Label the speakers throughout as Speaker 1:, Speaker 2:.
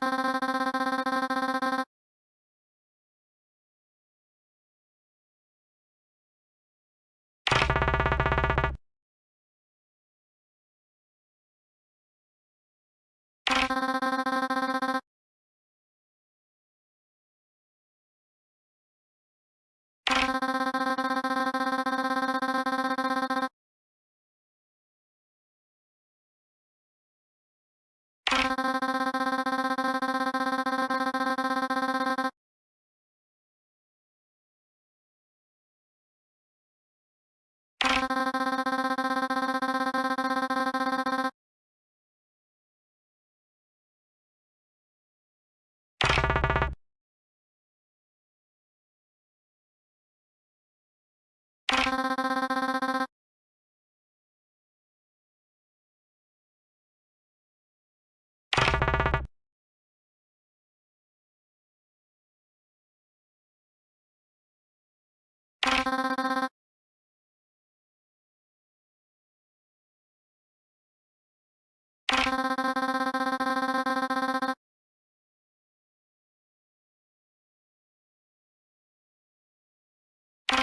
Speaker 1: freaky you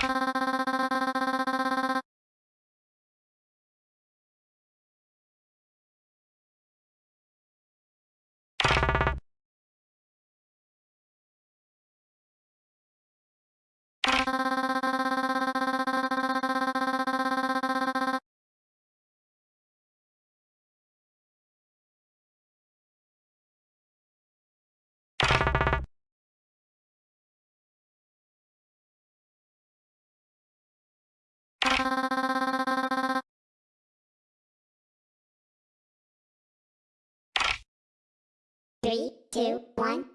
Speaker 1: you
Speaker 2: Three, two, one,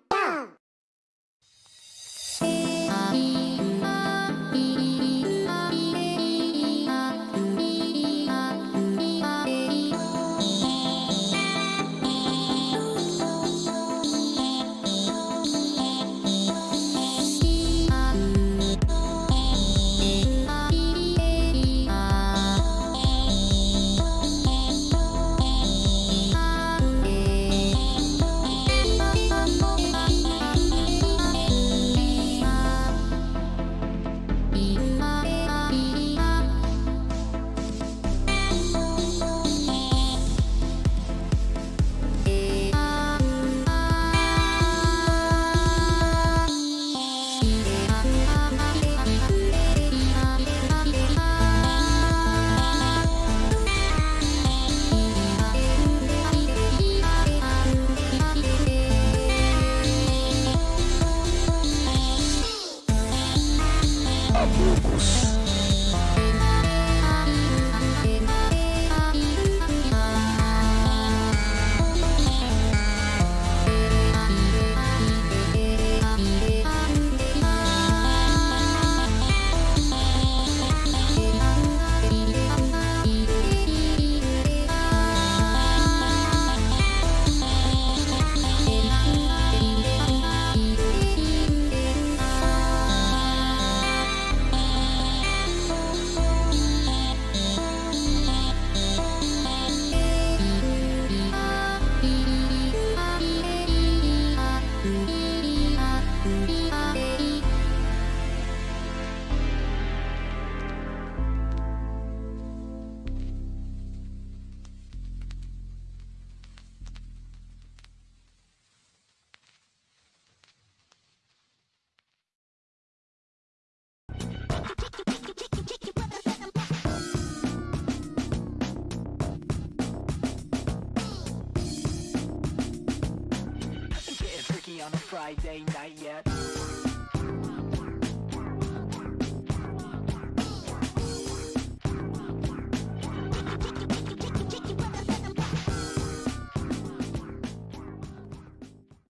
Speaker 1: Friday night yet.